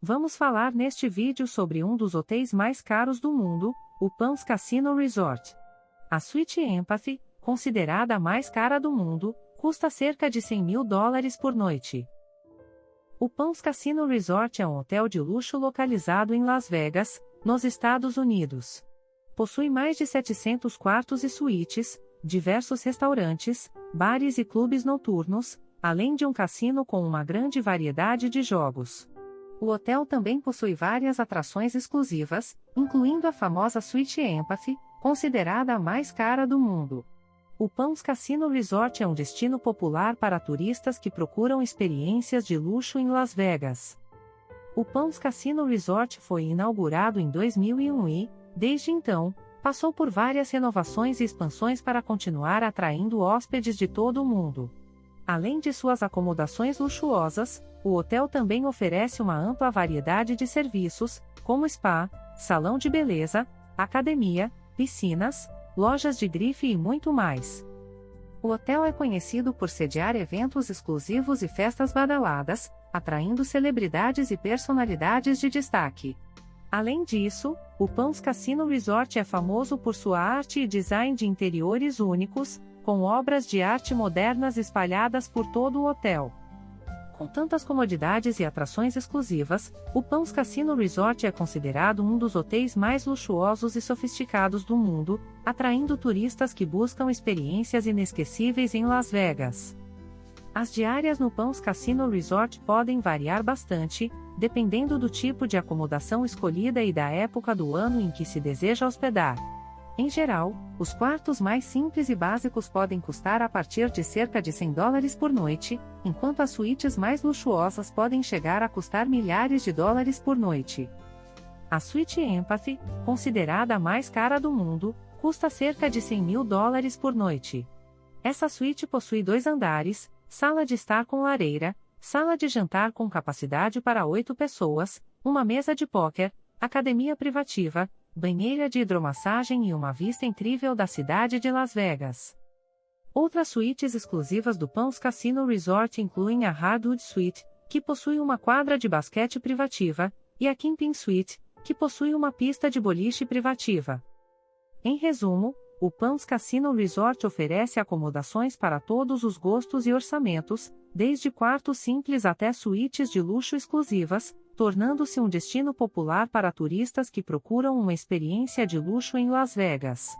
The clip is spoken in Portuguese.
Vamos falar neste vídeo sobre um dos hotéis mais caros do mundo, o Palms Casino Resort. A suíte Empathy, considerada a mais cara do mundo, custa cerca de 100 mil dólares por noite. O Palms Casino Resort é um hotel de luxo localizado em Las Vegas, nos Estados Unidos. Possui mais de 700 quartos e suítes, diversos restaurantes, bares e clubes noturnos, além de um cassino com uma grande variedade de jogos. O hotel também possui várias atrações exclusivas, incluindo a famosa Suite Empathy, considerada a mais cara do mundo. O Palms Casino Resort é um destino popular para turistas que procuram experiências de luxo em Las Vegas. O Palms Casino Resort foi inaugurado em 2001 e, desde então, passou por várias renovações e expansões para continuar atraindo hóspedes de todo o mundo. Além de suas acomodações luxuosas, o hotel também oferece uma ampla variedade de serviços, como spa, salão de beleza, academia, piscinas, lojas de grife e muito mais. O hotel é conhecido por sediar eventos exclusivos e festas badaladas, atraindo celebridades e personalidades de destaque. Além disso, o Pãos Cassino Resort é famoso por sua arte e design de interiores únicos, com obras de arte modernas espalhadas por todo o hotel. Com tantas comodidades e atrações exclusivas, o Pãos Cassino Resort é considerado um dos hotéis mais luxuosos e sofisticados do mundo, atraindo turistas que buscam experiências inesquecíveis em Las Vegas. As diárias no Pãos Cassino Resort podem variar bastante, dependendo do tipo de acomodação escolhida e da época do ano em que se deseja hospedar. Em geral, os quartos mais simples e básicos podem custar a partir de cerca de 100 dólares por noite, enquanto as suítes mais luxuosas podem chegar a custar milhares de dólares por noite. A suíte Empathy, considerada a mais cara do mundo, custa cerca de 100 mil dólares por noite. Essa suíte possui dois andares, sala de estar com lareira, sala de jantar com capacidade para oito pessoas, uma mesa de póquer, academia privativa, banheira de hidromassagem e uma vista incrível da cidade de Las Vegas. Outras suítes exclusivas do Pãos Casino Resort incluem a Hardwood Suite, que possui uma quadra de basquete privativa, e a Camping Suite, que possui uma pista de boliche privativa. Em resumo, o Pãos Casino Resort oferece acomodações para todos os gostos e orçamentos, desde quartos simples até suítes de luxo exclusivas, tornando-se um destino popular para turistas que procuram uma experiência de luxo em Las Vegas.